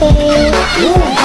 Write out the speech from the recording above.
oh